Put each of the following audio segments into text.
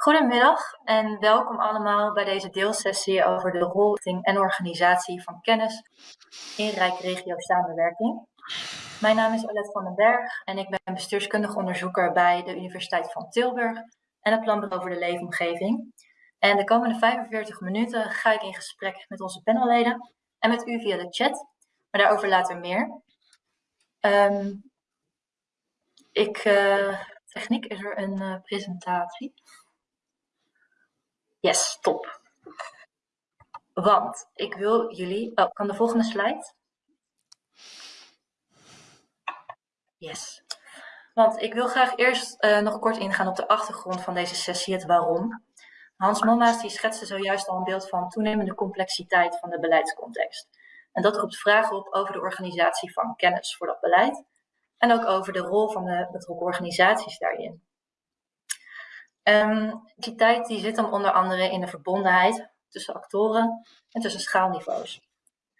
Goedemiddag en welkom allemaal bij deze deelsessie over de rol en organisatie van kennis in Rijk Regio Samenwerking. Mijn naam is Alette van den Berg en ik ben bestuurskundig onderzoeker bij de Universiteit van Tilburg en het Planbureau voor de Leefomgeving. En de komende 45 minuten ga ik in gesprek met onze panelleden en met u via de chat, maar daarover later meer. Um, ik, uh, techniek, is er een uh, presentatie? Yes, top. Want ik wil jullie... Oh, kan de volgende slide? Yes. Want ik wil graag eerst uh, nog kort ingaan op de achtergrond van deze sessie, het waarom. Hans Momma's die schetste zojuist al een beeld van toenemende complexiteit van de beleidscontext. En dat roept vragen op over de organisatie van kennis voor dat beleid en ook over de rol van de betrokken organisaties daarin. Um, die tijd die zit dan onder andere in de verbondenheid tussen actoren en tussen schaalniveaus.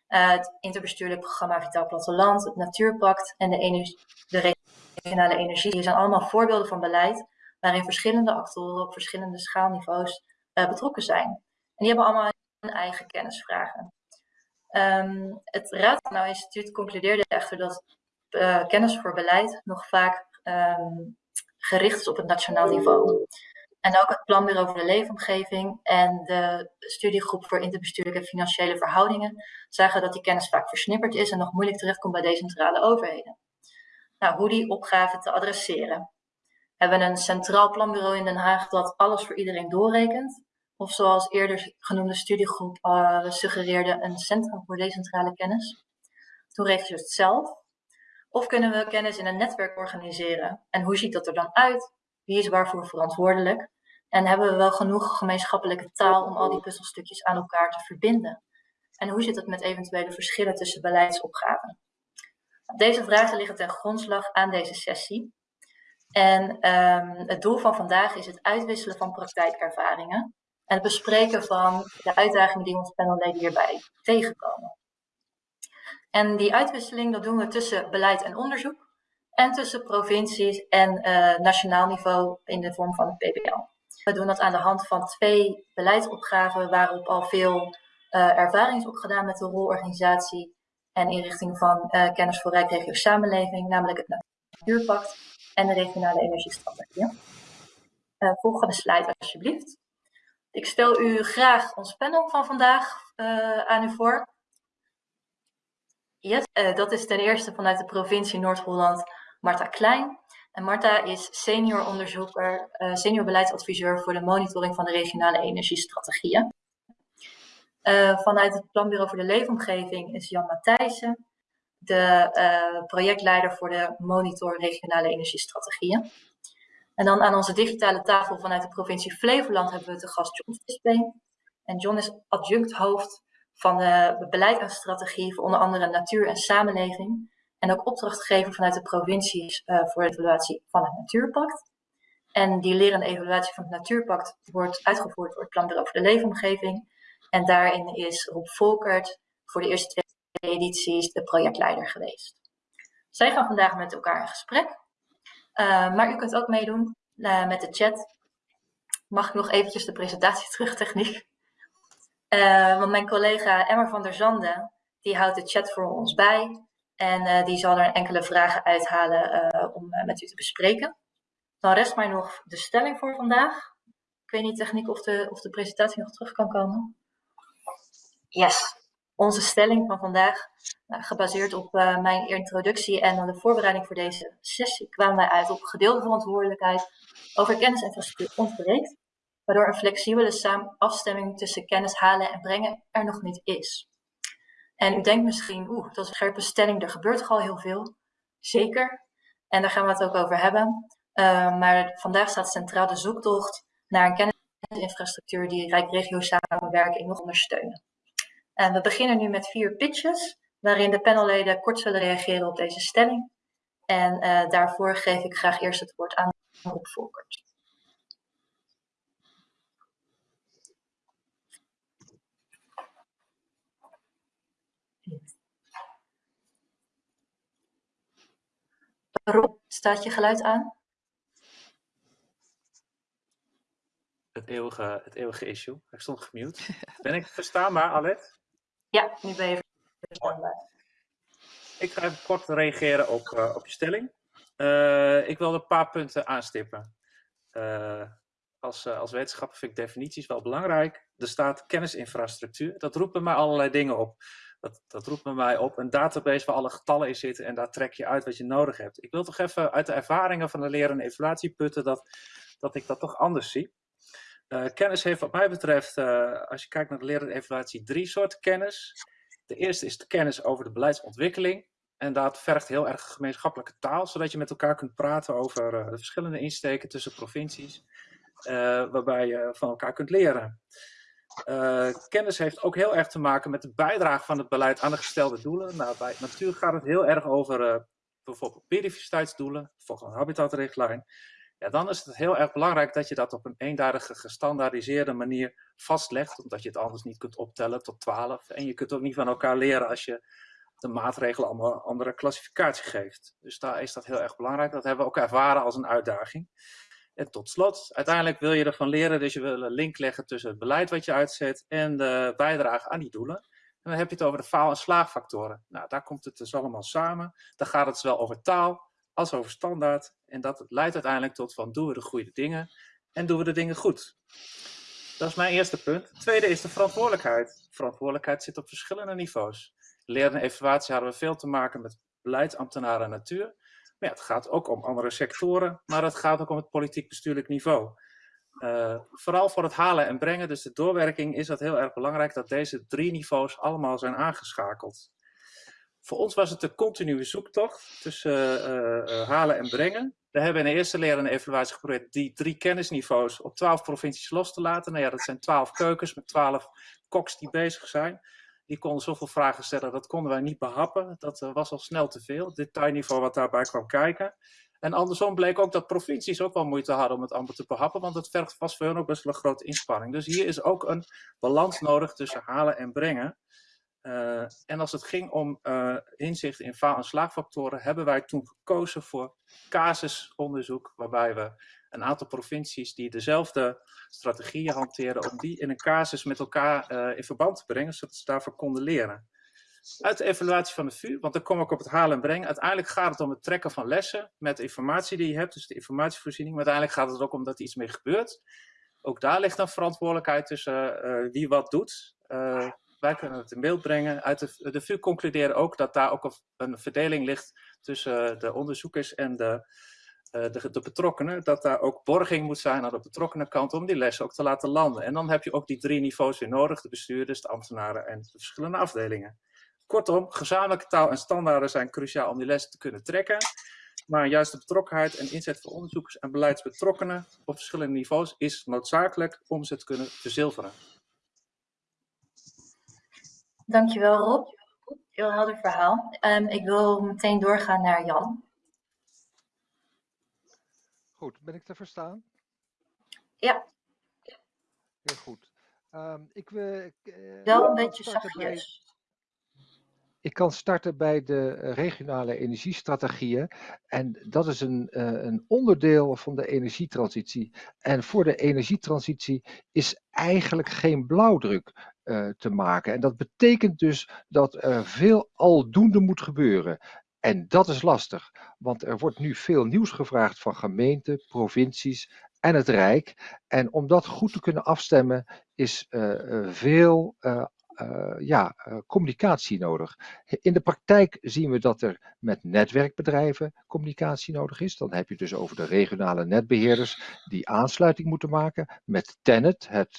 Uh, het interbestuurlijk programma Vitaal Platteland, het Natuurpact en de, energie, de regionale energie, zijn allemaal voorbeelden van beleid waarin verschillende actoren op verschillende schaalniveaus uh, betrokken zijn. En die hebben allemaal hun eigen kennisvragen. Um, het Raad nou Instituut concludeerde echter dat uh, kennis voor beleid nog vaak um, gericht is op het nationaal niveau. En ook het Planbureau voor de Leefomgeving en de Studiegroep voor Interbestuurlijke Financiële Verhoudingen zagen dat die kennis vaak versnipperd is en nog moeilijk terechtkomt bij decentrale overheden. Nou, hoe die opgave te adresseren. Hebben we een centraal planbureau in Den Haag dat alles voor iedereen doorrekent? Of zoals eerder genoemde studiegroep uh, suggereerde, een centrum voor decentrale kennis? Toen regelt ze het zelf. Of kunnen we kennis in een netwerk organiseren? En hoe ziet dat er dan uit? Wie is waarvoor verantwoordelijk? En hebben we wel genoeg gemeenschappelijke taal om al die puzzelstukjes aan elkaar te verbinden? En hoe zit het met eventuele verschillen tussen beleidsopgaven? Deze vragen liggen ten grondslag aan deze sessie. En um, het doel van vandaag is het uitwisselen van praktijkervaringen en het bespreken van de uitdagingen die ons panelleden hierbij tegenkomen. En die uitwisseling dat doen we tussen beleid en onderzoek en tussen provincies en uh, nationaal niveau in de vorm van het PBL. We doen dat aan de hand van twee beleidsopgaven waarop al veel uh, ervaring is opgedaan met de rolorganisatie en inrichting van uh, kennis voor Rijkregio Samenleving, namelijk het Natuurpact en de regionale energiestrategie. Volgende slide alsjeblieft. Ik stel u graag ons panel van vandaag aan u voor. Yes, dat is ten eerste vanuit de provincie Noord-Holland Marta Klein. En Marta is senior onderzoeker, uh, senior beleidsadviseur voor de monitoring van de regionale energiestrategieën. Uh, vanuit het Planbureau voor de Leefomgeving is Jan Matthijssen, de uh, projectleider voor de monitor regionale energiestrategieën. En dan aan onze digitale tafel vanuit de provincie Flevoland hebben we de gast John Visbeen. En John is adjunct hoofd van de beleid en strategie voor onder andere natuur en samenleving en ook opdrachtgever vanuit de provincies uh, voor de evaluatie van het Natuurpact. En die lerende evaluatie van het Natuurpact wordt uitgevoerd door het Planbureau voor de Leefomgeving. En daarin is Rob Volkert voor de eerste twee edities de projectleider geweest. Zij gaan vandaag met elkaar in gesprek. Uh, maar u kunt ook meedoen uh, met de chat. Mag ik nog eventjes de presentatie terug, techniek? Uh, want mijn collega Emmer van der Zanden, die houdt de chat voor ons bij. En uh, die zal er enkele vragen uithalen uh, om uh, met u te bespreken. Dan rest mij nog de stelling voor vandaag. Ik weet niet techniek of de, of de presentatie nog terug kan komen. Yes, onze stelling van vandaag, gebaseerd op mijn introductie en de voorbereiding voor deze sessie, kwamen wij uit op gedeelde verantwoordelijkheid over kennis en infrastructuur ontbreekt, waardoor een flexibele afstemming tussen kennis halen en brengen er nog niet is. En u denkt misschien, oeh, dat is een scherpe stelling, er gebeurt al heel veel. Zeker. En daar gaan we het ook over hebben. Uh, maar vandaag staat centraal de zoektocht naar een kennisinfrastructuur die Rijk Regio samenwerking nog ondersteunen. En we beginnen nu met vier pitches, waarin de panelleden kort zullen reageren op deze stelling. En uh, daarvoor geef ik graag eerst het woord aan Rob Volkert. Rob, staat je geluid aan? het eeuwige, het eeuwige issue. Ik stond gemute. Ben ik verstaanbaar, Alet? Ja, nu ben je verstaanbaar. Ik ga even kort reageren op, uh, op je stelling. Uh, ik wil een paar punten aanstippen. Uh, als, als wetenschapper vind ik definities wel belangrijk. Er staat kennisinfrastructuur. Dat roept bij mij allerlei dingen op. Dat, dat roept bij mij op een database waar alle getallen in zitten en daar trek je uit wat je nodig hebt. Ik wil toch even uit de ervaringen van de leren en evaluatie putten dat, dat ik dat toch anders zie. Uh, kennis heeft wat mij betreft, uh, als je kijkt naar de leren en evaluatie, drie soorten kennis. De eerste is de kennis over de beleidsontwikkeling. En dat vergt heel erg gemeenschappelijke taal, zodat je met elkaar kunt praten over uh, de verschillende insteken tussen provincies, waarbij je van elkaar kunt leren. Uh, kennis heeft ook heel erg te maken met de bijdrage van het beleid aan de gestelde doelen. Nou, bij natuur gaat het heel erg over uh, bijvoorbeeld biodiversiteitsdoelen, volgens een habitatrichtlijn. Ja, dan is het heel erg belangrijk dat je dat op een eenduidige, gestandaardiseerde manier vastlegt, omdat je het anders niet kunt optellen tot 12. En je kunt ook niet van elkaar leren als je de maatregelen allemaal een andere klassificatie geeft. Dus daar is dat heel erg belangrijk. Dat hebben we ook ervaren als een uitdaging. En tot slot, uiteindelijk wil je ervan leren, dus je wil een link leggen tussen het beleid wat je uitzet en de bijdrage aan die doelen. En dan heb je het over de faal- en slaagfactoren. Nou, daar komt het dus allemaal samen. Dan gaat het zowel over taal als over standaard. En dat leidt uiteindelijk tot van doen we de goede dingen en doen we de dingen goed. Dat is mijn eerste punt. Tweede is de verantwoordelijkheid. Verantwoordelijkheid zit op verschillende niveaus. Leren en evaluatie hadden we veel te maken met beleidsambtenaren en natuur. Maar ja, het gaat ook om andere sectoren, maar het gaat ook om het politiek-bestuurlijk niveau. Uh, vooral voor het halen en brengen, dus de doorwerking, is het heel erg belangrijk dat deze drie niveaus allemaal zijn aangeschakeld. Voor ons was het een continue zoektocht tussen uh, uh, halen en brengen. We hebben in de eerste leren en evaluatie geprobeerd die drie kennisniveaus op twaalf provincies los te laten. Nou ja, dat zijn twaalf keukens met twaalf koks die bezig zijn die konden zoveel vragen stellen, dat konden wij niet behappen. Dat uh, was al snel te veel, detailniveau wat daarbij kwam kijken. En andersom bleek ook dat provincies ook wel moeite hadden om het allemaal te behappen, want het vergt vast voor hun ook best wel een grote inspanning. Dus hier is ook een balans nodig tussen halen en brengen. Uh, en als het ging om uh, inzicht in faal- en slaagfactoren, hebben wij toen gekozen voor casusonderzoek, waarbij we een aantal provincies die dezelfde strategieën hanteren, om die in een casus met elkaar uh, in verband te brengen, zodat ze daarvoor konden leren. Uit de evaluatie van de VU, want dan kom ik op het halen en brengen. Uiteindelijk gaat het om het trekken van lessen met de informatie die je hebt, dus de informatievoorziening. Maar uiteindelijk gaat het ook om dat er iets mee gebeurt. Ook daar ligt een verantwoordelijkheid tussen uh, wie wat doet. Uh, wij kunnen het in beeld brengen. Uit de, de VU concluderen ook dat daar ook een, verdeling ligt tussen de onderzoekers en de, de, de, betrokkenen. Dat daar ook borging moet zijn aan de betrokkenen kant om die lessen ook te laten landen. En dan heb je ook die drie niveaus weer nodig. De bestuurders, de ambtenaren en de verschillende afdelingen. Kortom, gezamenlijke taal en standaarden zijn cruciaal om die lessen te kunnen trekken. Maar juist de betrokkenheid en inzet van onderzoekers en beleidsbetrokkenen op verschillende niveaus is noodzakelijk om ze te kunnen verzilveren. Dankjewel Rob. Heel helder verhaal. Um, ik wil meteen doorgaan naar Jan. Goed, ben ik te verstaan? Ja. Heel goed. Um, ik wil. Uh, Wel een beetje zachtjes. Ik kan starten bij de regionale energiestrategieën. En dat is een, uh, een onderdeel van de energietransitie. En voor de energietransitie is eigenlijk geen blauwdruk uh, te maken. En dat betekent dus dat er veel aldoende moet gebeuren. En dat is lastig, want er wordt nu veel nieuws gevraagd van gemeenten, provincies en het Rijk. En om dat goed te kunnen afstemmen is uh, veel uh, uh, ja, communicatie nodig. In de praktijk zien we dat er met netwerkbedrijven communicatie nodig is. Dan heb je dus over de regionale netbeheerders die aansluiting moeten maken met Tenet, het,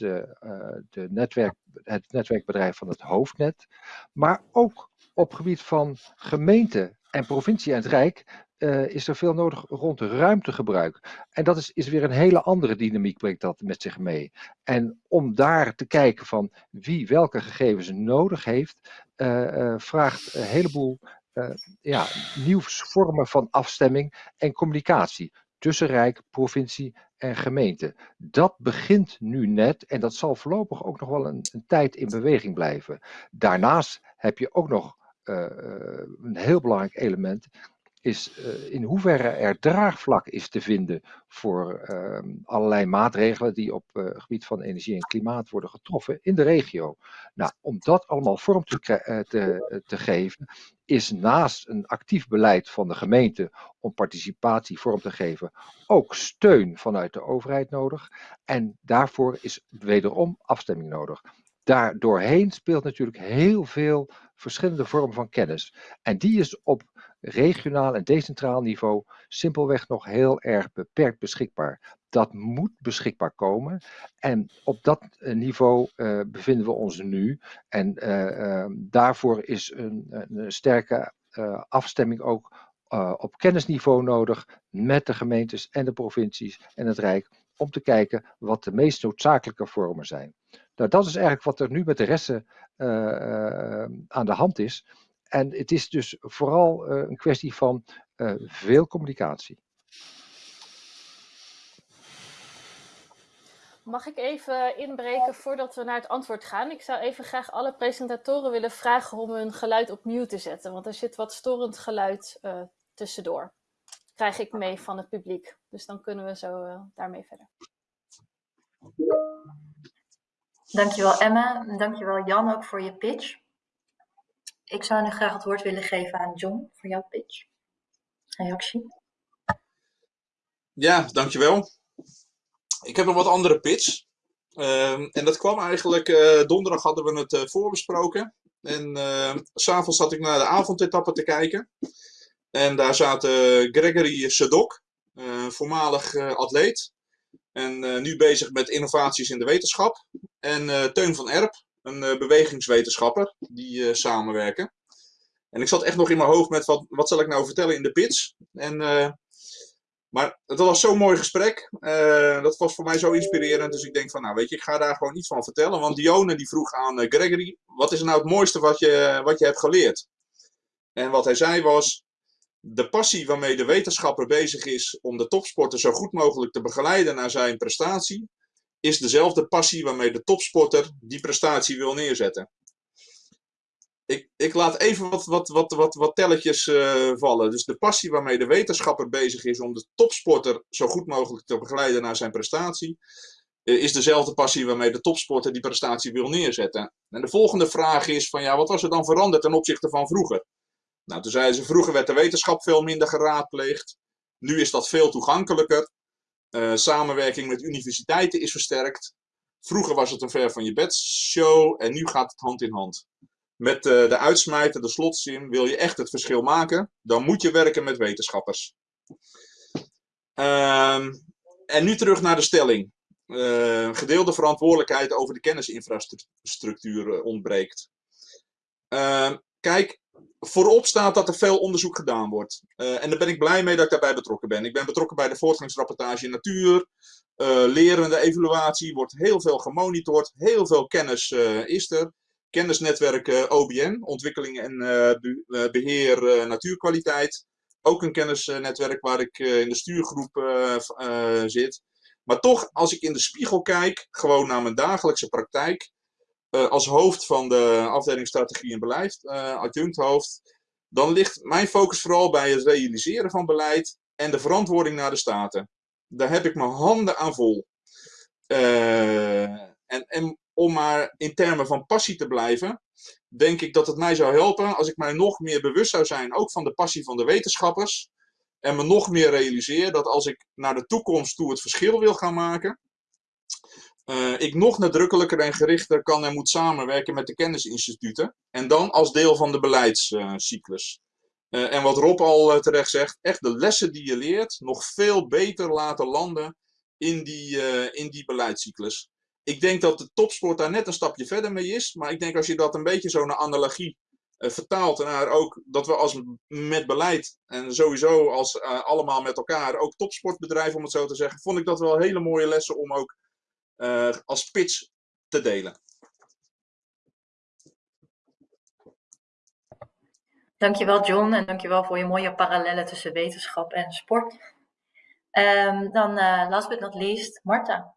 de netwerk, het netwerkbedrijf van het hoofdnet. Maar ook op gebied van gemeenten en provincie en het Rijk uh, is er veel nodig rond ruimtegebruik. En dat is, is weer een hele andere dynamiek, brengt dat met zich mee. En om daar te kijken van wie welke gegevens nodig heeft, uh, uh, vraagt een heleboel ja, nieuwe vormen van afstemming en communicatie tussen Rijk, provincie en gemeente. Dat begint nu net en dat zal voorlopig ook nog wel een, een tijd in beweging blijven. Daarnaast heb je ook nog een heel belangrijk element. is uh, in hoeverre er draagvlak is te vinden voor uh, allerlei maatregelen die op uh, gebied van energie en klimaat worden getroffen in de regio. Nou, om dat allemaal vorm te, te geven, is naast een actief beleid van de gemeente om participatie vorm te geven, ook steun vanuit de overheid nodig. En daarvoor is wederom afstemming nodig. Daar doorheen speelt natuurlijk heel veel verschillende vormen van kennis. En die is op regionaal en decentraal niveau simpelweg nog heel erg beperkt beschikbaar. Dat moet beschikbaar komen. En op dat eh, niveau uh, bevinden we ons nu. En uh, daarvoor is een, een sterke afstemming ook op kennisniveau nodig met de gemeentes en de provincies en het Rijk. Om te kijken wat de meest noodzakelijke vormen zijn. Nou, dat is eigenlijk wat er nu met de resten aan de hand is. En het is dus vooral uh, een kwestie van veel communicatie. Mag ik even inbreken voordat we naar het antwoord gaan? Ik zou even graag alle presentatoren willen vragen om hun geluid op mute te zetten, want er zit wat storend geluid uh, tussendoor. Krijg ik mee van het publiek, dus dan kunnen we zo daarmee verder. Dankjewel Emma, dankjewel Jan ook voor je pitch. Ik zou nu graag het woord willen geven aan John voor jouw pitch. Reactie. Ja, dankjewel. Ik heb een wat andere pitch. Uh, en dat kwam eigenlijk, uh, donderdag hadden we het uh, voorbesproken. En uh, s'avonds zat ik naar de avondetappe te kijken. En daar zaten Gregory Sedok, voormalig atleet. En nu bezig met innovaties in de wetenschap. En Teun van Erp, een uh, bewegingswetenschapper, die samenwerken. En ik zat echt nog in mijn hoofd met wat, wat zal ik nou vertellen in de pitch. En, maar het was zo'n mooi gesprek. dat was voor mij zo inspirerend. Dus ik denk van, nou weet je, ik ga daar gewoon iets van vertellen. Want Dione die vroeg aan Gregory, wat is nou het mooiste wat je, wat je hebt geleerd? En wat hij zei was, de passie waarmee de wetenschapper bezig is om de topsporter zo goed mogelijk te begeleiden naar zijn prestatie, is dezelfde passie waarmee de topsporter die prestatie wil neerzetten. Ik, ik laat even wat, wat, wat, wat, wat telletjes uh, vallen. Dus de passie waarmee de wetenschapper bezig is om de topsporter zo goed mogelijk te begeleiden naar zijn prestatie, uh, is dezelfde passie waarmee de topsporter die prestatie wil neerzetten. En de volgende vraag is van ja, wat was er dan veranderd ten opzichte van vroeger? Nou, toen zeiden ze, vroeger werd de wetenschap veel minder geraadpleegd. Nu is dat veel toegankelijker. Uh, samenwerking met universiteiten is versterkt. Vroeger was het een ver van je bed show en nu gaat het hand in hand. Met uh, de uitsmijter, de slotzin, wil je echt het verschil maken, dan moet je werken met wetenschappers. Uh, en nu terug naar de stelling. Uh, gedeelde verantwoordelijkheid over de kennisinfrastructuur ontbreekt. Ehm, kijk, voorop staat dat er veel onderzoek gedaan wordt. Uh, en daar ben ik blij mee dat ik daarbij betrokken ben. Ik ben betrokken bij de voortgangsrapportage in natuur. Uh, lerende evaluatie wordt heel veel gemonitord. Heel veel kennis uh, is er. Kennisnetwerk OBN, ontwikkeling en be beheer natuurkwaliteit. Ook een kennisnetwerk waar ik in de stuurgroep zit. Maar toch, als ik in de spiegel kijk, gewoon naar mijn dagelijkse praktijk, uh, als hoofd van de afdeling strategie en beleid, uh, adjunct dan ligt mijn focus vooral bij het realiseren van beleid en de verantwoording naar de staten. Daar heb ik mijn handen aan vol. Uh, en, en om maar in termen van passie te blijven, denk ik dat het mij zou helpen als ik mij nog meer bewust zou zijn, ook van de passie van de wetenschappers. En me nog meer realiseer dat als ik naar de toekomst toe het verschil wil gaan maken, uh, ik nog nadrukkelijker en gerichter kan en moet samenwerken met de kennisinstituten. En dan als deel van de beleidscyclus. Uh, en wat Rob al uh, terecht zegt, echt de lessen die je leert nog veel beter laten landen in die, in die beleidscyclus. Ik denk dat de topsport daar net een stapje verder mee is. Maar ik denk als je dat een beetje zo naar analogie vertaalt naar ook dat we als met beleid en sowieso als allemaal met elkaar ook topsportbedrijven om het zo te zeggen, vond ik dat wel hele mooie lessen om ook uh, als pitch te delen. Dankjewel John en dankjewel voor je mooie parallellen tussen wetenschap en sport. Um, dan uh, last but not least, Marta.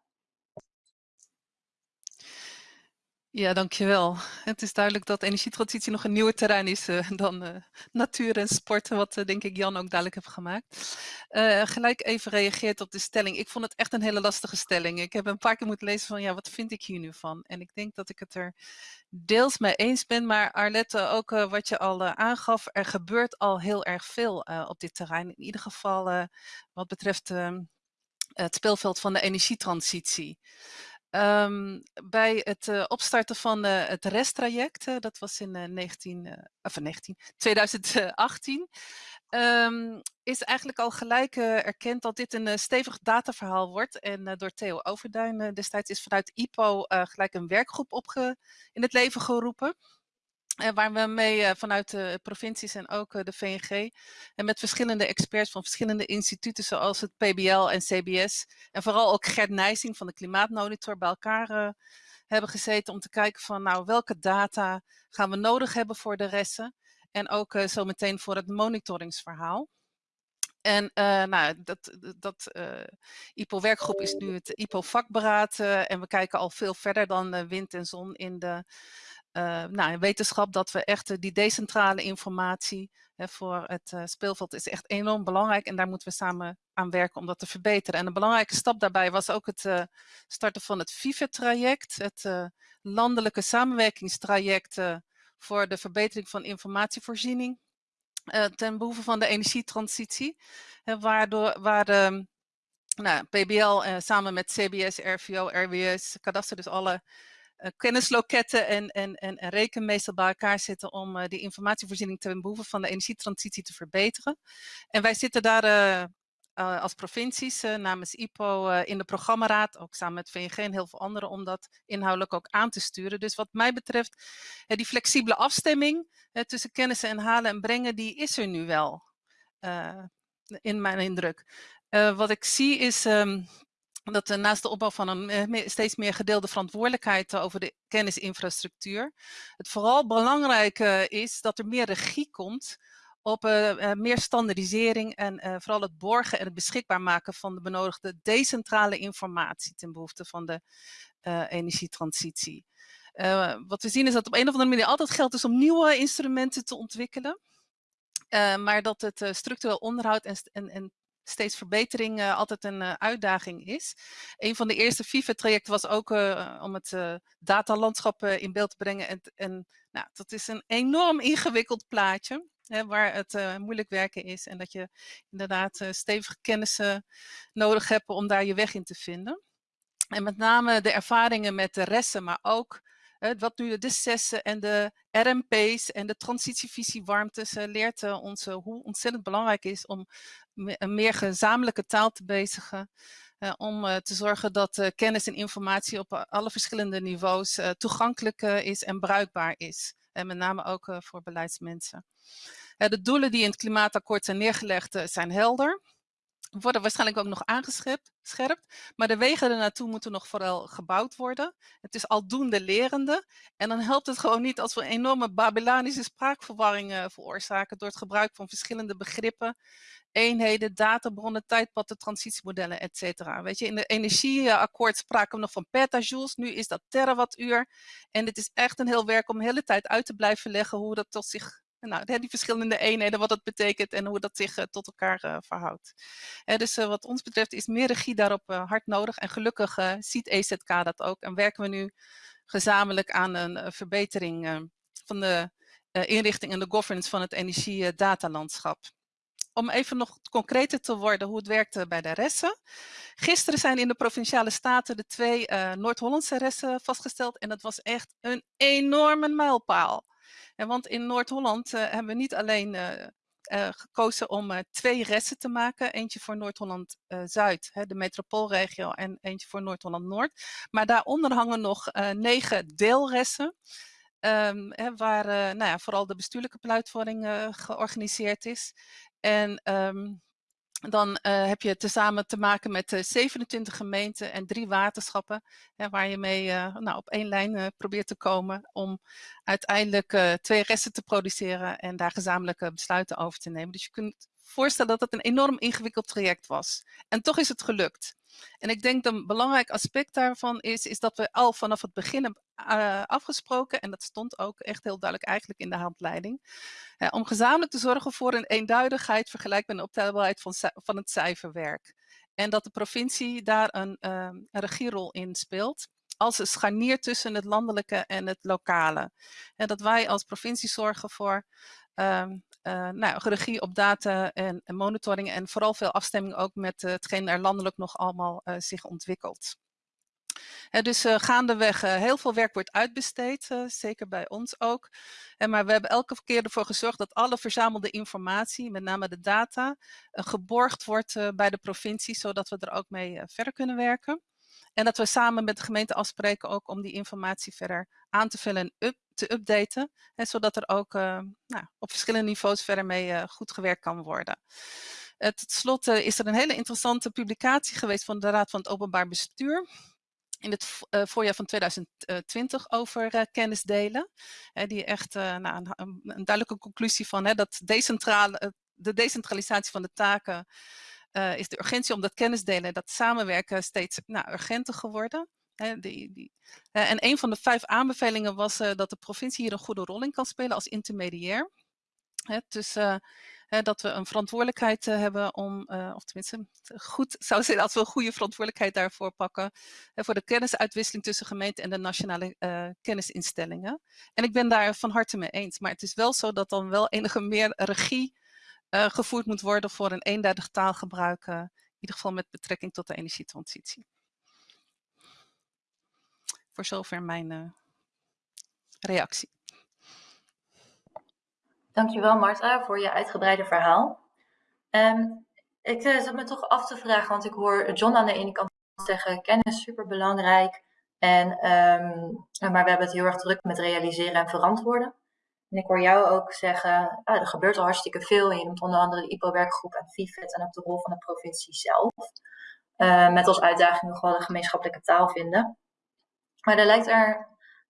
Ja, dankjewel. Het is duidelijk dat energietransitie nog een nieuwer terrein is uh, dan uh, natuur en sport, wat uh, denk ik Jan ook duidelijk heeft gemaakt. gelijk even reageert op de stelling. Ik vond het echt een hele lastige stelling. Ik heb een paar keer moeten lezen van, ja, wat vind ik hier nu van? En ik denk dat ik het er deels mee eens ben, maar Arlette, ook wat je al aangaf, er gebeurt al heel erg veel op dit terrein. In ieder geval wat betreft ehm, het speelveld van de energietransitie. Um, bij het uh, opstarten van uh, het resttraject, uh, dat was in 19, of 19, 2018, um, is eigenlijk al gelijk erkend dat dit een stevig dataverhaal wordt. En door Theo Overduin destijds is vanuit IPO gelijk een werkgroep opge in het leven geroepen. Uh, waar we mee uh, vanuit de provincies en ook uh, de VNG en met verschillende experts van verschillende instituten zoals het PBL en CBS en vooral ook Gert Nijsing van de Klimaatmonitor bij elkaar hebben gezeten om te kijken van nou welke data gaan we nodig hebben voor de resten en ook zometeen voor het monitoringsverhaal. En nou, dat, dat IPO-werkgroep is nu het IPO-vakberaad en we kijken al veel verder dan wind en zon in de uh, nou, wetenschap dat we echt die decentrale informatie hè, voor het uh, speelveld is echt enorm belangrijk en daar moeten we samen aan werken om dat te verbeteren. En een belangrijke stap daarbij was ook het starten van het VIVE-traject, het landelijke samenwerkingstraject voor de verbetering van informatievoorziening ten behoeve van de energietransitie, hè, waardoor, waar de nou, PBL samen met CBS, RVO, RWS, kadaster, dus alle kennisloketten en, en, en, bij elkaar zitten om uh, die informatievoorziening ten behoeve van de energietransitie te verbeteren. En wij zitten daar uh, als provincies namens IPO in de programmaraad, ook samen met VNG en heel veel anderen, om dat inhoudelijk ook aan te sturen. Dus wat mij betreft, die flexibele afstemming tussen kennissen en halen en brengen, die is er nu wel, in mijn indruk. wat ik zie is um, dat uh, naast de opbouw van een uh, steeds meer gedeelde verantwoordelijkheid uh, over de kennisinfrastructuur, het vooral belangrijk is dat er meer regie komt op meer standaardisering en vooral het borgen en het beschikbaar maken van de benodigde decentrale informatie ten behoeve van de energietransitie. wat we zien is dat op een of andere manier altijd geld is om nieuwe instrumenten te ontwikkelen. maar dat het structureel onderhoud en, en, en steeds verbetering uh, altijd een uh, uitdaging is. Een van de eerste FIFA-trajecten was ook uh, om het datalandschap in beeld te brengen. En, en nou, dat is een enorm ingewikkeld plaatje. Hè, waar het moeilijk werken is en dat je inderdaad stevige kennissen nodig hebt om daar je weg in te vinden. En met name de ervaringen met de resten, maar ook wat nu de CES'en en de RMP's en de transitievisie warmtes leert ons hoe ontzettend belangrijk is om een meer gezamenlijke taal te bezigen. Uh, om uh, te zorgen dat uh, kennis en informatie op alle verschillende niveaus toegankelijk is en bruikbaar is. En met name ook voor beleidsmensen. de doelen die in het klimaatakkoord zijn neergelegd zijn helder worden waarschijnlijk ook nog aangescherpt, maar de wegen ernaartoe moeten nog vooral gebouwd worden. Het is aldoende lerende en dan helpt het gewoon niet als we enorme Babylonische spraakverwarring veroorzaken door het gebruik van verschillende begrippen, eenheden, databronnen, tijdpatten, transitiemodellen, etc. Weet je, in de energieakkoord spraken we nog van petajoules, nu is dat terawattuur en het is echt een heel werk om de hele tijd uit te blijven leggen hoe dat tot zich nou, die verschillende eenheden, wat dat betekent en hoe dat zich uh, tot elkaar uh, verhoudt. Dus wat ons betreft is meer regie daarop hard nodig. En gelukkig ziet EZK dat ook. En werken we nu gezamenlijk aan een verbetering van de inrichting en de governance van het energiedatalandschap. Om even nog concreter te worden hoe het werkte bij de resten. Gisteren zijn in de Provinciale Staten de twee Noord-Hollandse resten vastgesteld. En dat was echt een enorme mijlpaal. En want in Noord-Holland uh, hebben we niet alleen uh, gekozen om twee resten te maken. Eentje voor Noord-Holland-Zuid, de metropoolregio, en eentje voor Noord-Holland-Noord. Maar daaronder hangen nog negen deelresten. Hè, waar nou ja, vooral de bestuurlijke pluitvorming georganiseerd is. En um, dan uh, heb je tezamen te maken met uh, 27 gemeenten en drie waterschappen, waar je mee nou, op één lijn probeert te komen om uiteindelijk twee resten te produceren en daar gezamenlijke besluiten over te nemen. Dus je kunt voorstellen dat het een enorm ingewikkeld traject was. En toch is het gelukt. En ik denk dat een belangrijk aspect daarvan is, is dat we al vanaf het begin hebben uh, afgesproken, en dat stond ook echt heel duidelijk eigenlijk in de handleiding, om gezamenlijk te zorgen voor een eenduidigheid vergelijkbaar de optelbaarheid van, van het cijferwerk. En dat de provincie daar een, uh, een regierol in speelt als een scharnier tussen het landelijke en het lokale. En dat wij als provincie zorgen voor um, uh, nou, regie op data en, monitoring en vooral veel afstemming ook met uh, hetgeen er landelijk nog allemaal uh, zich ontwikkelt. Dus gaandeweg heel veel werk wordt uitbesteed, zeker bij ons ook. En, maar we hebben elke keer ervoor gezorgd dat alle verzamelde informatie, met name de data, geborgd wordt bij de provincie, zodat we er ook mee verder kunnen werken. En dat we samen met de gemeente afspreken ook om die informatie verder aan te vullen en up, te updaten. Hè, zodat er ook uh, nou, op verschillende niveaus verder mee uh, goed gewerkt kan worden. Uh, tot slot is er een hele interessante publicatie geweest van de Raad van het Openbaar Bestuur in het voorjaar van 2020 over kennis delen. die echt nou, een, duidelijke conclusie van dat decentrale, de decentralisatie van de taken is de urgentie om dat kennisdelen en dat samenwerken steeds nou, urgenter geworden. Hè, en een van de vijf aanbevelingen was uh, dat de provincie hier een goede rol in kan spelen als intermediair. Hè, dus dat we een verantwoordelijkheid hebben om, of tenminste, goed zou zijn als we een goede verantwoordelijkheid daarvoor pakken, voor de kennisuitwisseling tussen gemeenten en de nationale kennisinstellingen. En ik ben daar van harte mee eens. Maar het is wel zo dat dan wel enige meer regie gevoerd moet worden voor een eenduidig taalgebruik, in ieder geval met betrekking tot de energietransitie. Voor zover mijn uh, reactie. Dankjewel Marta voor je uitgebreide verhaal. Um, ik zat me toch af te vragen, want ik hoor John aan de ene kant zeggen, kennis super belangrijk. En, um, maar we hebben het heel erg druk met realiseren en verantwoorden. En ik hoor jou ook zeggen, ah, er gebeurt al hartstikke veel. je noemt onder andere de IPO-werkgroep en FIFET en ook de rol van de provincie zelf. Uh, met als uitdaging nog wel de gemeenschappelijke taal vinden. Maar er lijkt er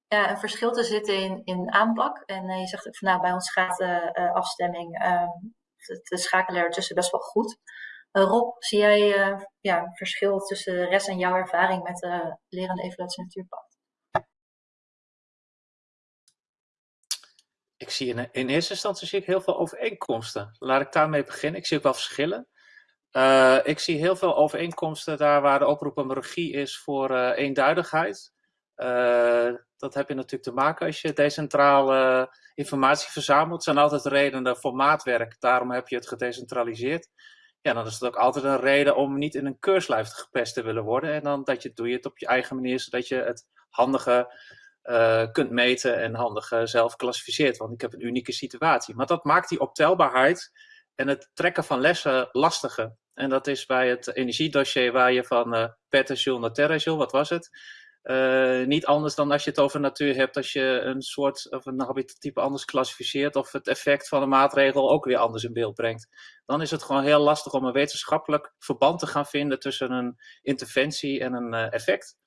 ja, een verschil te zitten in, in aanpak. En uh, je zegt ook van nou, bij ons gaat de uh, afstemming, de schakelen ertussen best wel goed. Rob, zie jij ja, een verschil tussen de rest en jouw ervaring met de lerende evaluatie natuurpad? ik zie in, in, eerste instantie zie ik heel veel overeenkomsten. Laat ik daarmee beginnen. Ik zie ook wel verschillen. Ik zie heel veel overeenkomsten daar waar de oproep om regie is voor eenduidigheid. Uh, dat heb je natuurlijk te maken als je decentrale informatie verzamelt. Zijn altijd redenen voor maatwerk. Daarom heb je het gedecentraliseerd. Ja, dan is het ook altijd een reden om niet in een keurslijf gepest te willen worden. En dan dat je, doe je het op je eigen manier, zodat je het handige uh, kunt meten en handig uh, zelf klassificeert. Want ik heb een unieke situatie. Maar dat maakt die optelbaarheid en het trekken van lessen lastiger. En dat is bij het energiedossier waar je van uh, naar terajoule, wat was het? Niet anders dan als je het over natuur hebt, als je een soort of een habitattype anders klassificeert of het effect van een maatregel ook weer anders in beeld brengt. Dan is het gewoon heel lastig om een wetenschappelijk verband te gaan vinden tussen een interventie en een effect.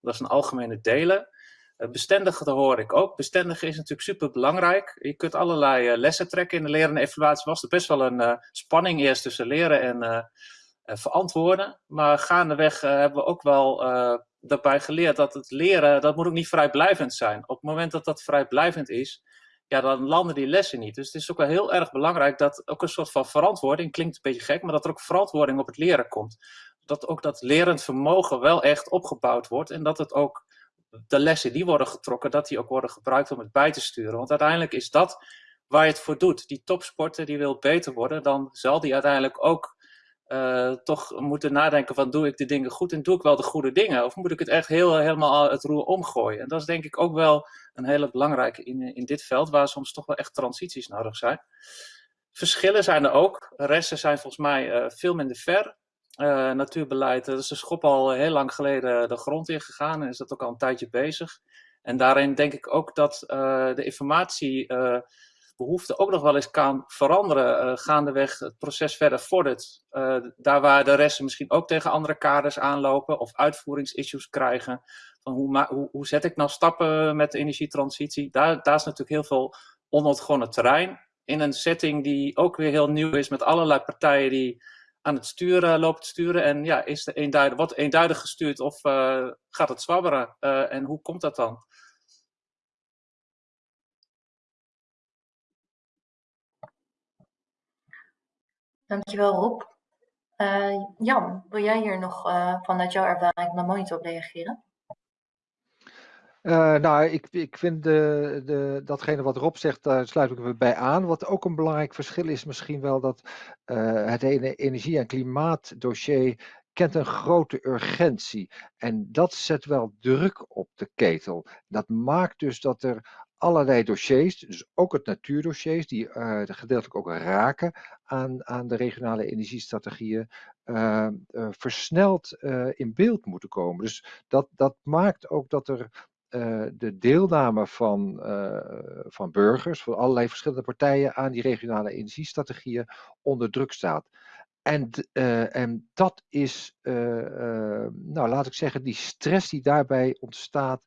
Dat is een algemene delen. Eh, bestendigen, dat hoor ik ook. Bestendigen is natuurlijk super belangrijk. Je kunt allerlei uh, lessen trekken. In de leren en evaluatie was er best wel een uh, spanning eerst tussen leren en verantwoorden. Maar gaandeweg hebben we ook wel daarbij geleerd dat het leren, dat moet ook niet vrijblijvend zijn. Op het moment dat dat vrijblijvend is, ja, dan landen die lessen niet. Dus het is ook wel heel erg belangrijk dat ook een soort van verantwoording, klinkt een beetje gek, maar dat er ook verantwoording op het leren komt. Dat ook dat lerend vermogen wel echt opgebouwd wordt en dat het ook de lessen die worden getrokken, dat die ook worden gebruikt om het bij te sturen. Want uiteindelijk is dat waar je het voor doet. Die topsporter die wil beter worden, dan zal die uiteindelijk ook uh, toch moeten nadenken van doe ik de dingen goed en doe ik wel de goede dingen? Of moet ik het echt heel, helemaal het roer omgooien? En dat is denk ik ook wel een hele belangrijke in, in dit veld, waar soms toch wel echt transities nodig zijn. Verschillen zijn er ook. Resten zijn volgens mij uh, veel minder ver. Uh, natuurbeleid, dat is de schop al heel lang geleden de grond in gegaan en is dat ook al een tijdje bezig. En daarin denk ik ook dat de informatiebehoefte uh, ook nog wel eens kan veranderen, gaandeweg het proces verder vordert. daar waar de resten misschien ook tegen andere kaders aanlopen of uitvoeringsissues krijgen. Van hoe, hoe, hoe zet ik nou stappen met de energietransitie? Daar, daar is natuurlijk heel veel onontgonnen terrein. in een setting die ook weer heel nieuw is met allerlei partijen die aan het sturen lopen te sturen. En ja, is de eenduidig, wat eenduidig gestuurd of gaat het zwabberen? en hoe komt dat dan? Dankjewel Rob. Uh, Jan, wil jij hier nog uh, vanuit jouw ervaring naar Monitor op reageren? Uh, nou, ik, ik vind de, de, datgene wat Rob zegt, daar sluit ik me bij aan. Wat ook een belangrijk verschil is misschien wel dat het ene energie- en klimaatdossier kent een grote urgentie. En dat zet wel druk op de ketel. Dat maakt dus dat er allerlei dossiers, dus ook het natuurdossiers, die uh, gedeeltelijk ook raken aan, aan de regionale energiestrategieën, uh, versneld in beeld moeten komen. Dus dat, dat maakt ook dat er de deelname van, van burgers, van allerlei verschillende partijen aan die regionale energiestrategieën onder druk staat. En, en dat is, nou laat ik zeggen, die stress die daarbij ontstaat,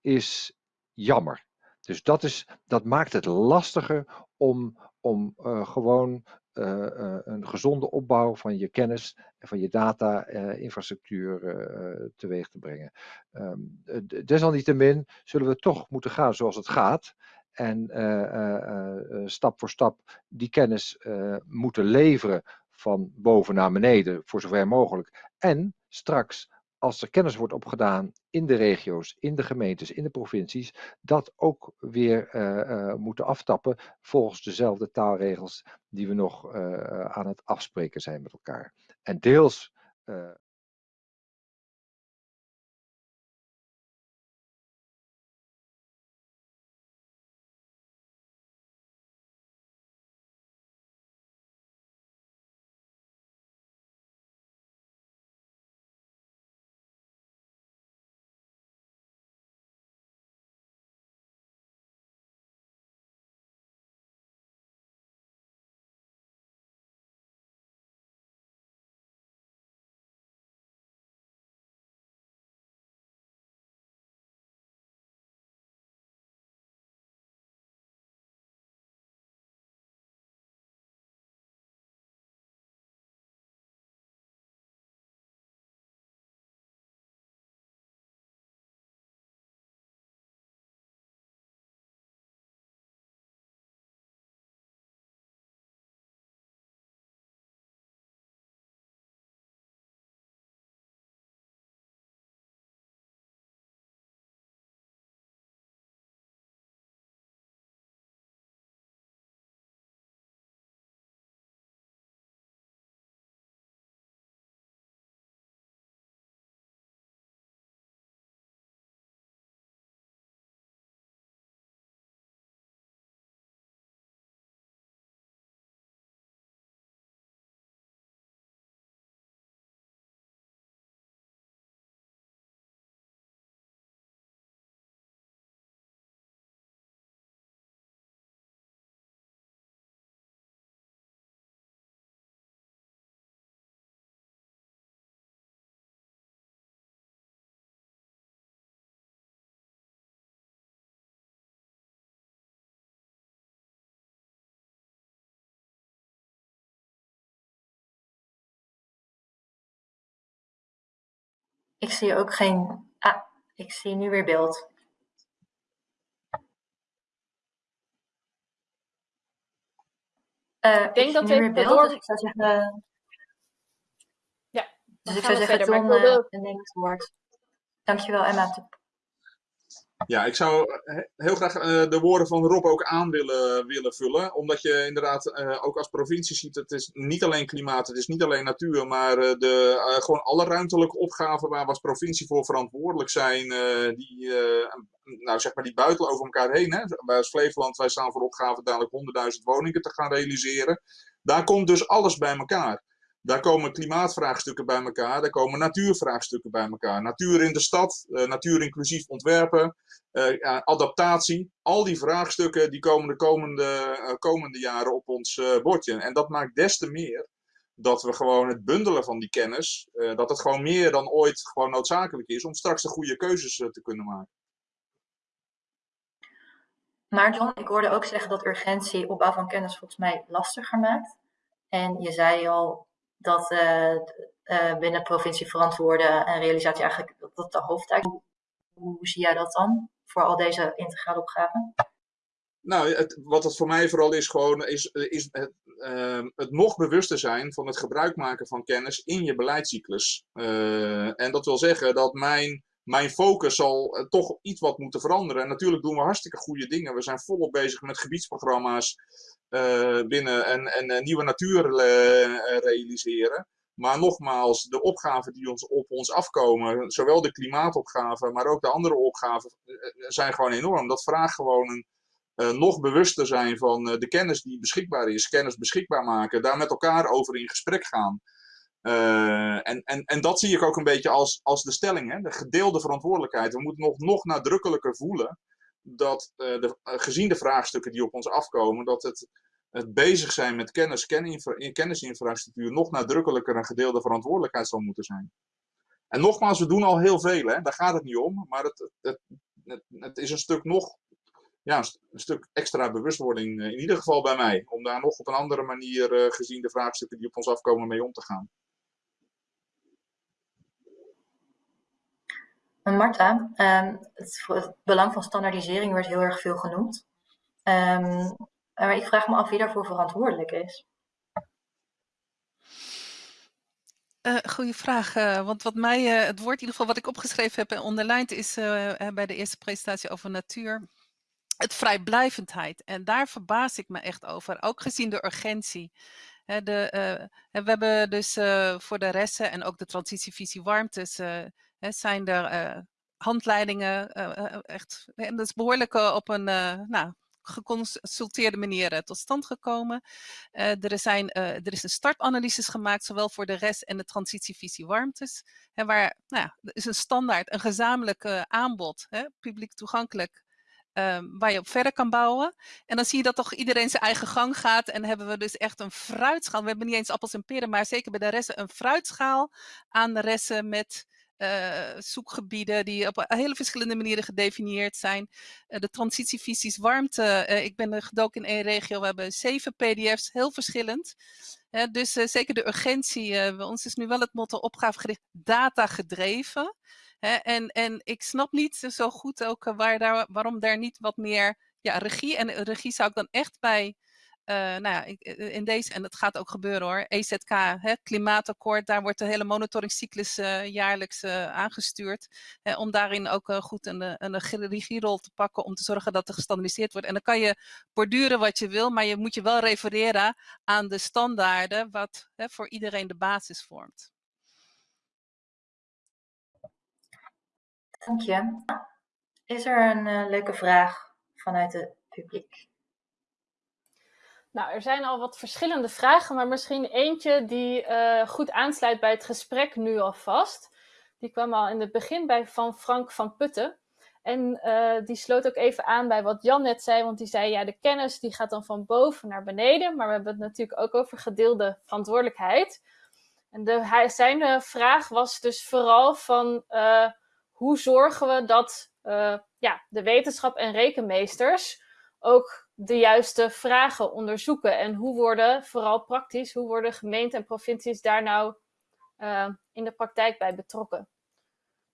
is jammer. Dus dat, is, dat maakt het lastiger om, om uh, gewoon uh, uh, een gezonde opbouw van je kennis en van je data-infrastructuur teweeg te brengen. Um, desalniettemin zullen we toch moeten gaan zoals het gaat. En stap voor stap die kennis moeten leveren van boven naar beneden, voor zover mogelijk. En straks als er kennis wordt opgedaan in de regio's, in de gemeentes, in de provincies, dat ook weer uh, uh, moeten aftappen volgens dezelfde taalregels die we nog uh, aan het afspreken zijn met elkaar. En deels Ik zie ook geen... Ah, ik zie nu weer beeld. Uh, ik denk ik dat we weer beeld, door... dus ik zou zeggen... Ja, dus ik zou zeggen, Ton, uh, neem het woord. Dankjewel, Emma. Ja, ik zou heel graag uh, de woorden van Rob ook aan willen, willen vullen. Omdat je inderdaad uh, ook als provincie ziet, het is niet alleen klimaat, het is niet alleen natuur, maar de, gewoon alle ruimtelijke opgaven waar we als provincie voor verantwoordelijk zijn, die, nou, zeg maar die buitelen over elkaar heen. Hè. Wij als Flevoland, wij staan voor opgave dadelijk 100.000 woningen te gaan realiseren. Daar komt dus alles bij elkaar. Daar komen klimaatvraagstukken bij elkaar, daar komen natuurvraagstukken bij elkaar. Natuur in de stad, uh, natuur inclusief ontwerpen, uh, adaptatie. Al die vraagstukken die komen de komende, uh, komende jaren op ons bordje. En dat maakt des te meer dat we gewoon het bundelen van die kennis, dat het gewoon meer dan ooit gewoon noodzakelijk is om straks de goede keuzes te kunnen maken. Maar John, ik hoorde ook zeggen dat urgentie opbouw van kennis volgens mij lastiger maakt. En je zei al dat uh, uh, binnen provincie verantwoorden en realisatie eigenlijk dat dat de hoofdtaak is. Hoe, zie jij dat dan voor al deze integrale opgaven? Nou, het, wat het voor mij vooral is, gewoon, is, is het, uh, het nog bewuster zijn van het gebruik maken van kennis in je beleidscyclus. Uh, en dat wil zeggen dat mijn, mijn focus zal toch iets wat moeten veranderen. En natuurlijk doen we hartstikke goede dingen. We zijn volop bezig met gebiedsprogramma's binnen en, en nieuwe natuur realiseren. Maar nogmaals, de opgaven die ons, op ons afkomen, zowel de klimaatopgaven, maar ook de andere opgaven, zijn gewoon enorm. Dat vraagt gewoon een nog bewuster zijn van de kennis die beschikbaar is, kennis beschikbaar maken, daar met elkaar over in gesprek gaan. En, en, en dat zie ik ook een beetje als, als de stelling, hè? de gedeelde verantwoordelijkheid. We moeten nog, nog nadrukkelijker voelen dat de, gezien de vraagstukken die op ons afkomen, dat het, het bezig zijn met kennis, kennisinfrastructuur nog nadrukkelijker een gedeelde verantwoordelijkheid zal moeten zijn. En nogmaals, we doen al heel veel, hè? daar gaat het niet om, maar het, het, het, het is een stuk nog ja, een stuk extra bewustwording, eh, in ieder geval bij mij, om daar nog op een andere manier, gezien de vraagstukken die op ons afkomen, mee om te gaan. Marta, um, het, belang van standaardisering wordt heel erg veel genoemd. Um, maar ik vraag me af wie daarvoor verantwoordelijk is. Uh, goeie vraag, uh, want wat mij, uh, het woord in ieder geval wat ik opgeschreven heb en onderlijnd is bij de eerste presentatie over natuur het vrijblijvendheid. En daar verbaas ik me echt over, ook gezien de urgentie. de, we hebben dus voor de resten en ook de transitievisie warmtes, zijn er handleidingen, echt, en dat is behoorlijk op een nou, geconsulteerde manier tot stand gekomen. er, zijn, er is een startanalyses gemaakt, zowel voor de rest en de transitievisie warmtes. Hè, waar, nou er is een standaard, een gezamenlijk aanbod, hè, publiek toegankelijk, Um, waar je op verder kan bouwen. En dan zie je dat toch iedereen zijn eigen gang gaat. En hebben we dus echt een fruitschaal. We hebben niet eens appels en peren, maar zeker bij de resten een fruitschaal aan de resten met uh, zoekgebieden die op hele verschillende manieren gedefinieerd zijn. Uh, de transitievisies warmte. Ik ben gedoken in één regio. We hebben zeven pdf's, heel verschillend. dus zeker de urgentie. bij ons is nu wel het motto opgavegericht data gedreven. En, en ik snap niet zo goed ook eh, waar daar, waarom daar niet wat meer ja, regie. En regie zou ik dan echt bij, uh, nou ja, eh, in deze, en dat gaat ook gebeuren hoor, EZK, hè, klimaatakkoord, daar wordt de hele monitoringscyclus uh, jaarlijks aangestuurd. Hè, om daarin ook goed een, een regierol te pakken om te zorgen dat er gestandardiseerd wordt. En dan kan je borduren wat je wil, maar je moet je wel refereren aan de standaarden wat hè, voor iedereen de basis vormt. Dank je. Is er een leuke vraag vanuit het publiek? Nou, er zijn al wat verschillende vragen, maar misschien eentje die uh, goed aansluit bij het gesprek nu alvast. Die kwam al in het begin bij van Frank van Putten. En uh, die sloot ook even aan bij wat Jan net zei, want die zei ja, de kennis die gaat dan van boven naar beneden, maar we hebben het natuurlijk ook over gedeelde verantwoordelijkheid. En de, hij, zijn vraag was dus vooral van hoe zorgen we dat ja, de wetenschap en rekenmeesters ook de juiste vragen onderzoeken? En hoe worden, vooral praktisch, hoe worden gemeenten en provincies daar nou uh, in de praktijk bij betrokken?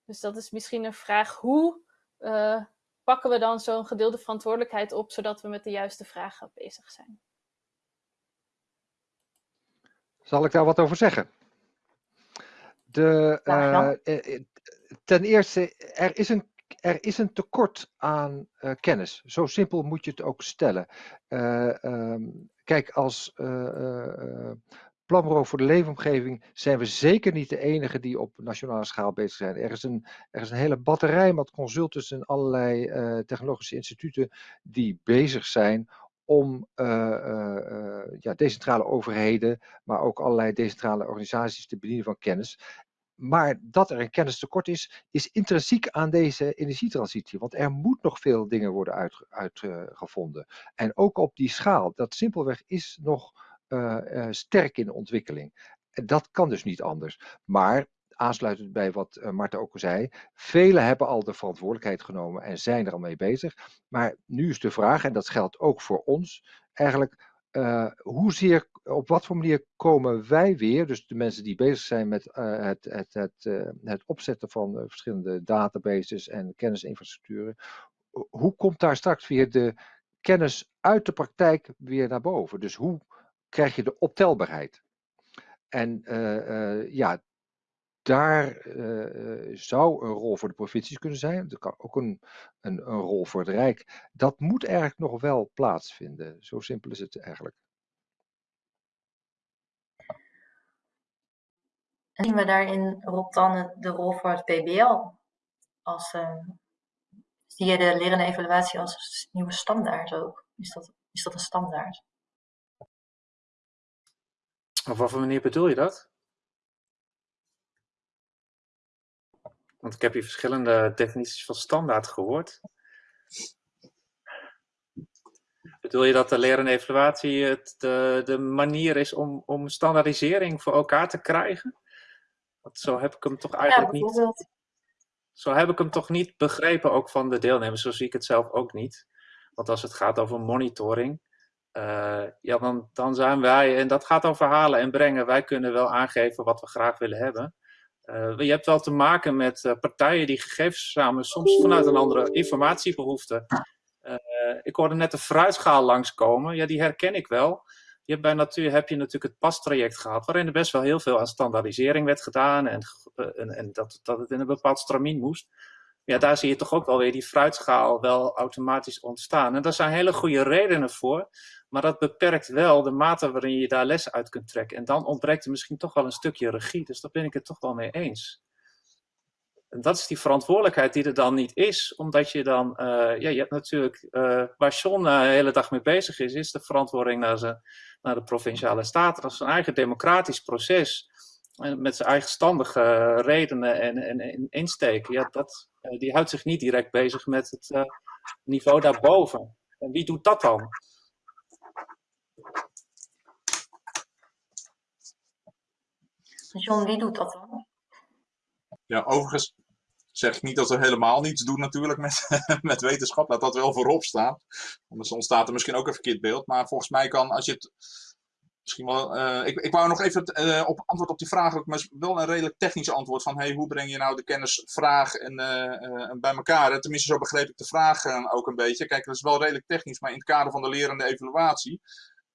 Dus dat is misschien een vraag, hoe uh, pakken we dan zo'n gedeelde verantwoordelijkheid op, zodat we met de juiste vragen bezig zijn? Zal ik daar wat over zeggen? De, uh, ten eerste, er is een, er is een tekort aan uh, kennis. Zo simpel moet je het ook stellen. Uh, um, kijk, als uh, planbureau voor de leefomgeving zijn we zeker niet de enige die op nationale schaal bezig zijn. Er is een, er is een hele batterij met consultants en allerlei technologische instituten die bezig zijn om ja, decentrale overheden, maar ook allerlei decentrale organisaties te bedienen van kennis. Maar dat er een kennistekort is, is intrinsiek aan deze energietransitie. Want er moet nog veel dingen worden uitgevonden. Uit, en ook op die schaal, dat simpelweg is nog uh, uh, sterk in ontwikkeling. Dat kan dus niet anders. Maar aansluitend bij wat uh, Marta ook al zei, velen hebben al de verantwoordelijkheid genomen en zijn er al mee bezig. Maar nu is de vraag, en dat geldt ook voor ons, eigenlijk uh, hoezeer, op wat voor manier komen wij weer, dus de mensen die bezig zijn met uh, het, het, het, uh, het opzetten van verschillende databases en kennisinfrastructuren, hoe komt daar straks weer de kennis uit de praktijk weer naar boven? Dus hoe krijg je de optelbaarheid? En ja, daar zou een rol voor de provincies kunnen zijn. Er kan ook een, een, een, rol voor het Rijk. Dat moet eigenlijk nog wel plaatsvinden. Zo simpel is het eigenlijk. En zien we daarin, Rob, dan de rol voor het PBL? Als, uh, zie je de lerende evaluatie als nieuwe standaard ook? Is dat, is dat een standaard? Op wat voor manier bedoel je dat? Want ik heb hier verschillende definities van standaard gehoord. Bedoel je dat de leren en evaluatie het de, de manier is om, om standaardisering voor elkaar te krijgen? Want zo heb ik hem toch eigenlijk ja, niet. Zo heb ik hem toch niet begrepen, ook van de deelnemers. Zo zie ik het zelf ook niet. Want als het gaat over monitoring, uh, ja, dan, dan zijn wij, en dat gaat over halen en brengen, wij kunnen wel aangeven wat we graag willen hebben. Uh, je hebt wel te maken met uh, partijen die gegevens verzamelen, soms vanuit een andere informatiebehoefte. Ik hoorde net de fruitschaal langskomen, ja, die herken ik wel. Je hebt bij natuur heb je natuurlijk het pastraject gehad, waarin er best wel heel veel aan standaardisering werd gedaan en, en, en dat, dat het in een bepaald stramien moest. Ja, daar zie je toch ook wel weer die fruitschaal wel automatisch ontstaan. En daar zijn hele goede redenen voor. Maar dat beperkt wel de mate waarin je daar lessen uit kunt trekken. En dan ontbreekt er misschien toch wel een stukje regie. Dus daar ben ik het toch wel mee eens. En dat is die verantwoordelijkheid die er dan niet is. Omdat je dan, uh, ja, je hebt natuurlijk, uh, waar John uh, de hele dag mee bezig is, is de verantwoording naar, ze, naar de provinciale staten. Dat is een eigen democratisch proces. Met zijn eigenstandige redenen en, en, en insteken. Ja, dat, die houdt zich niet direct bezig met het niveau daarboven. En wie doet dat dan? John, wie doet dat dan? Ja, overigens zeg ik niet dat we helemaal niets doen natuurlijk met, met wetenschap. Laat dat wel voorop staan. Anders ontstaat er misschien ook een verkeerd beeld. Maar volgens mij kan, als je het misschien wel... Uh, ik, ik wou nog even uh, op antwoord op die vraag, maar wel een redelijk technisch antwoord van hey, hoe breng je nou de kennisvraag en, uh, bij elkaar? Tenminste, zo begreep ik de vraag ook een beetje. Kijk, dat is wel redelijk technisch, maar in het kader van de lerende evaluatie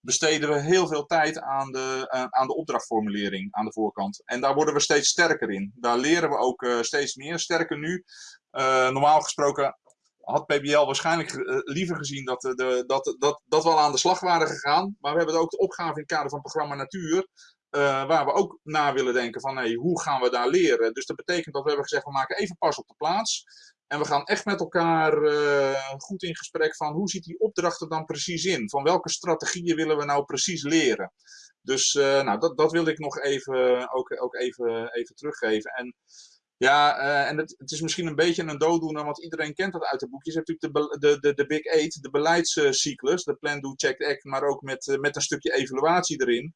besteden we heel veel tijd aan de, uh, aan de opdrachtformulering aan de voorkant. En daar worden we steeds sterker in. Daar leren we ook uh, steeds meer. Sterker nu, uh, normaal gesproken had PBL waarschijnlijk liever gezien dat, de, dat, dat, dat we al aan de slag waren gegaan. Maar we hebben ook de opgave in het kader van programma Natuur. waar we ook na willen denken van hey, hoe gaan we daar leren. Dus dat betekent dat we hebben gezegd we maken even pas op de plaats. En we gaan echt met elkaar uh, goed in gesprek van hoe ziet die opdracht er dan precies in? Van welke strategieën willen we nou precies leren? Dus uh, nou, dat, dat wilde ik nog even, ook, ook even, even teruggeven. En ja, uh, en het, het, is misschien een beetje een dooddoener, want iedereen kent dat uit de boekjes. Je hebt natuurlijk de, de, de, de Big Eight, de beleidscyclus, de Plan, Do, Check, Act, maar ook met, met een stukje evaluatie erin.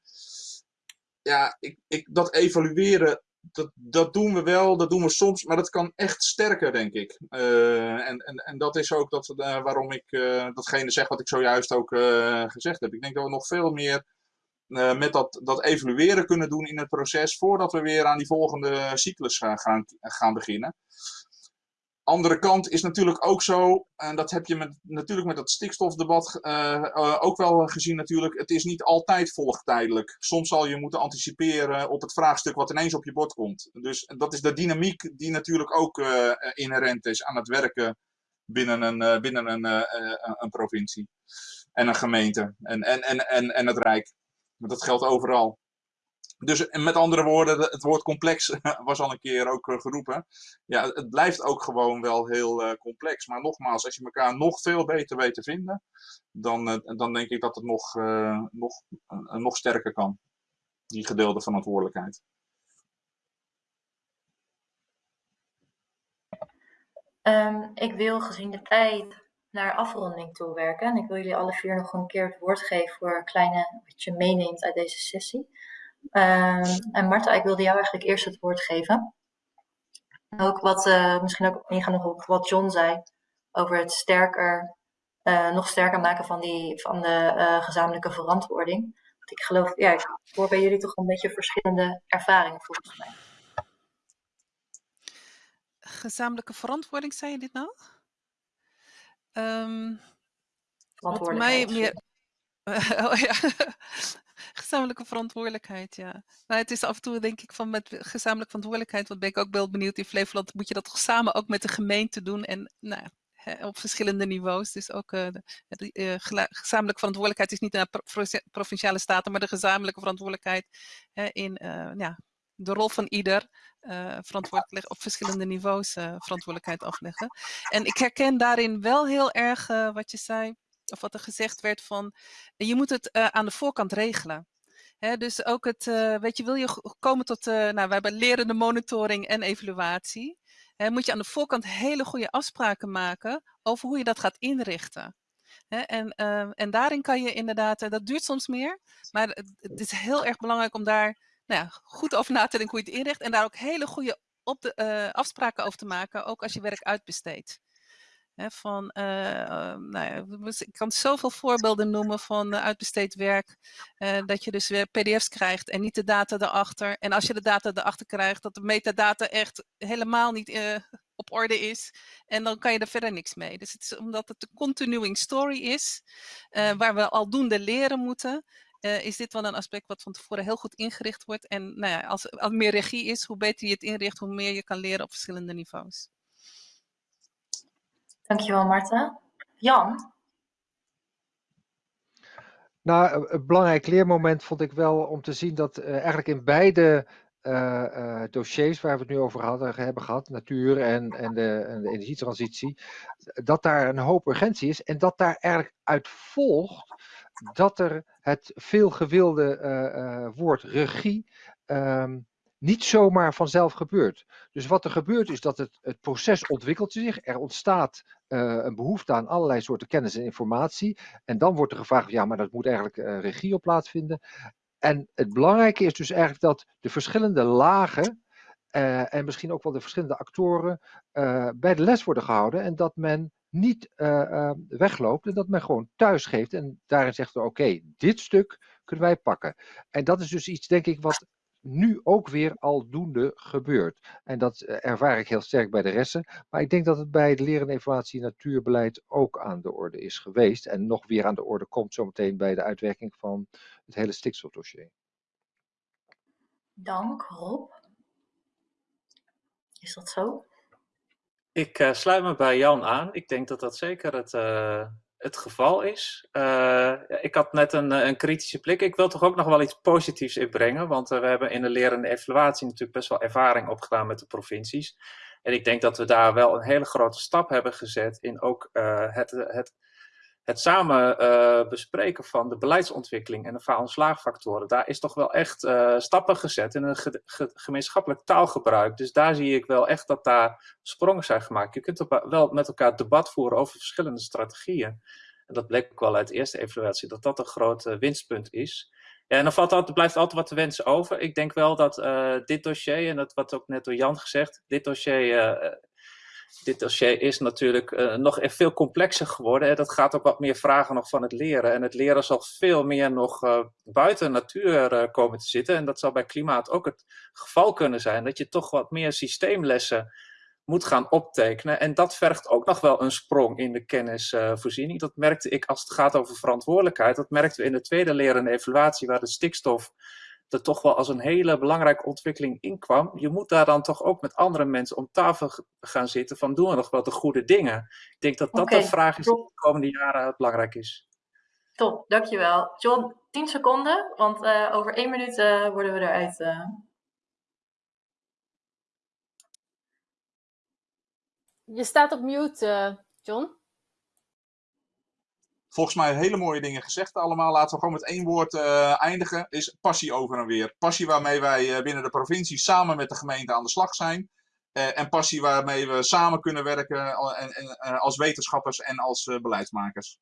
Ja, ik, ik, dat evalueren dat, dat doen we wel, dat doen we soms, maar dat kan echt sterker, denk ik. Uh, en, en, en dat is ook dat, uh, waarom ik uh, datgene zeg wat ik zojuist ook gezegd heb. Ik denk dat we nog veel meer met dat, dat evalueren kunnen doen in het proces voordat we weer aan die volgende cyclus gaan, gaan, gaan beginnen andere kant is natuurlijk ook zo, en dat heb je met, natuurlijk met dat stikstofdebat uh, uh, ook wel gezien natuurlijk, het is niet altijd volgtijdelijk. Soms zal je moeten anticiperen op het vraagstuk wat ineens op je bord komt. Dus dat is de dynamiek die natuurlijk ook uh, inherent is aan het werken binnen een, binnen een, een provincie en een gemeente en, en, en, en, en het Rijk. Maar dat geldt overal. Dus met andere woorden, het woord complex was al een keer ook eh, geroepen. Ja, het blijft ook gewoon wel heel uh, complex. Maar nogmaals, als je elkaar nog veel beter weet te vinden, dan, uh, dan denk ik dat het nog, nog, nog sterker kan. Die gedeelde verantwoordelijkheid. Um, ik wil gezien de tijd naar afronding toe werken. En ik wil jullie alle vier nog een keer het woord geven voor een kleine wat je meeneemt uit deze sessie. Ehm, en Marta, ik wilde jou eigenlijk eerst het woord geven. Ook wat, uh, misschien ook ingaan nog op wat John zei over het sterker, uh, nog sterker maken van, die, van de uh, gezamenlijke verantwoording. Want ik geloof, ja, ik hoor bij jullie toch een beetje verschillende ervaringen volgens mij. Gezamenlijke verantwoording, zei je dit nou? Um, wat mij meer. oh ja, gezamenlijke verantwoordelijkheid, ja. Maar het is af en toe denk ik van met gezamenlijke verantwoordelijkheid, want ben ik ook wel benieuwd in Flevoland, moet je dat toch samen ook met de gemeente doen en nou, op verschillende niveaus. Dus ook de uh, gezamenlijke verantwoordelijkheid is niet naar provinciale staten, maar de gezamenlijke verantwoordelijkheid in uh, ja, de rol van ieder verantwoordelijk op verschillende niveaus verantwoordelijkheid afleggen. En ik herken daarin wel heel erg wat je zei of wat er gezegd werd van, je moet het uh, aan de voorkant regelen. Dus ook het, uh, weet je, wil je komen tot, uh, nou, we hebben lerende monitoring en evaluatie. Moet je aan de voorkant hele goede afspraken maken over hoe je dat gaat inrichten. En, en daarin kan je inderdaad, dat duurt soms meer, maar het, het is heel erg belangrijk om daar nou ja, goed over na te denken hoe je het inricht. En daar ook hele goede op de, afspraken over te maken, ook als je werk uitbesteedt van, uh, nou ja, ik kan zoveel voorbeelden noemen van uitbesteed werk. Dat je dus weer pdf's krijgt en niet de data erachter. En als je de data erachter krijgt, dat de metadata echt helemaal niet op orde is. En dan kan je er verder niks mee. Dus het is omdat het een continuing story is, waar we aldoende leren moeten. is dit wel een aspect wat van tevoren heel goed ingericht wordt. En nou ja, als, als meer regie is, hoe beter je het inricht, hoe meer je kan leren op verschillende niveaus. Dankjewel, Marta. Jan? Nou, een belangrijk leermoment vond ik wel om te zien dat uh, eigenlijk in beide uh, dossiers waar we het nu over hadden, hebben gehad, natuur en, en, de, en de energietransitie, dat daar een hoop urgentie is en dat daar eigenlijk uit volgt dat er het veelgewilde woord regie um, niet zomaar vanzelf gebeurt. Dus wat er gebeurt is dat het, het proces ontwikkelt zich. Er ontstaat uh, een behoefte aan allerlei soorten kennis en informatie. En dan wordt er gevraagd, ja, maar dat moet eigenlijk uh, regie op plaatsvinden. En het belangrijke is dus eigenlijk dat de verschillende lagen uh, en misschien ook wel de verschillende actoren bij de les worden gehouden. En dat men niet wegloopt en dat men gewoon thuis geeft. En daarin zegt, oké, dit stuk kunnen wij pakken. En dat is dus iets, denk ik, wat nu ook weer aldoende gebeurt. En dat eh, ervaar ik heel sterk bij de resten. Maar ik denk dat het bij het leren evaluatie natuurbeleid ook aan de orde is geweest. En nog weer aan de orde komt zometeen bij de uitwerking van het hele stikstofdossier. Dank, Rob. Is dat zo? Ik uh, sluit me bij Jan aan. Ik denk dat dat zeker het, uh, het geval is. Uh, ik had net een, een, kritische blik. Ik wil toch ook nog wel iets positiefs inbrengen. Want uh, we hebben in de lerende evaluatie natuurlijk best wel ervaring opgedaan met de provincies. En ik denk dat we daar wel een hele grote stap hebben gezet in ook het, het, het samen bespreken van de beleidsontwikkeling en de faal- en slaagfactoren. Daar is toch wel echt stappen gezet in een ge ge gemeenschappelijk taalgebruik. Dus daar zie ik wel echt dat daar sprongen zijn gemaakt. Je kunt wel met elkaar debat voeren over verschillende strategieën. En dat bleek ook wel uit de eerste evaluatie, dat dat een groot uh, winstpunt is. Ja, en dan valt altijd, blijft altijd wat te wensen over. Ik denk wel dat dit dossier, en dat wat ook net door Jan gezegd, dit dossier, dit dossier is natuurlijk nog veel complexer geworden. Dat gaat ook wat meer vragen nog van het leren. En het leren zal veel meer nog buiten natuur komen te zitten. En dat zal bij klimaat ook het geval kunnen zijn. Dat je toch wat meer systeemlessen moet gaan optekenen. En dat vergt ook nog wel een sprong in de kennisvoorziening. dat merkte ik als het gaat over verantwoordelijkheid. Dat merkten we in de tweede leren en evaluatie, waar de stikstof er toch wel als een hele belangrijke ontwikkeling inkwam. Je moet daar dan toch ook met andere mensen om tafel gaan zitten van doen we nog wel de goede dingen. Ik denk dat dat okay, de vraag is die de komende jaren belangrijk is. Top, dankjewel. John, 10 seconden, want uh, over één minuut uh, worden we eruit. Uh. Je staat op mute, uh, John. Volgens mij hele mooie dingen gezegd allemaal. Laten we gewoon met één woord uh, eindigen. Is passie over en weer. Passie waarmee wij uh, binnen de provincie samen met de gemeente aan de slag zijn. en passie waarmee we samen kunnen werken en, en, als wetenschappers en als beleidsmakers.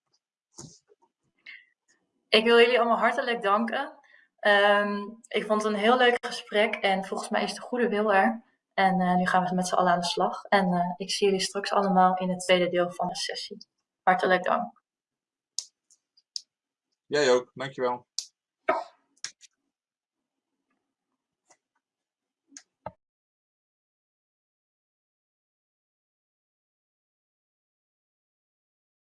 Ik wil jullie allemaal hartelijk danken. Ehm, ik vond het een heel leuk gesprek en volgens mij is de goede wil er. En eh, nu gaan we met z'n allen aan de slag. En eh, ik zie jullie straks allemaal in het tweede deel van de sessie. Hartelijk dank. Jij ook, dankjewel.